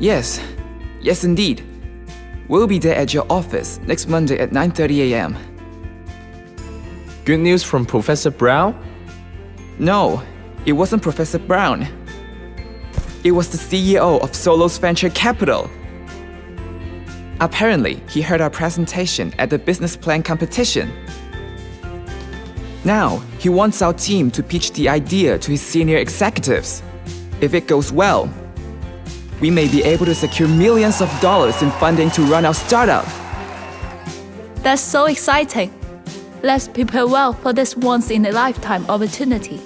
Yes, yes indeed. We'll be there at your office next Monday at 9.30 a.m. Good news from Professor Brown? No, it wasn't Professor Brown. It was the CEO of Solos Venture Capital. Apparently, he heard our presentation at the business plan competition. Now, he wants our team to pitch the idea to his senior executives. If it goes well, we may be able to secure millions of dollars in funding to run our startup. That's so exciting. Let's prepare well for this once-in-a-lifetime opportunity.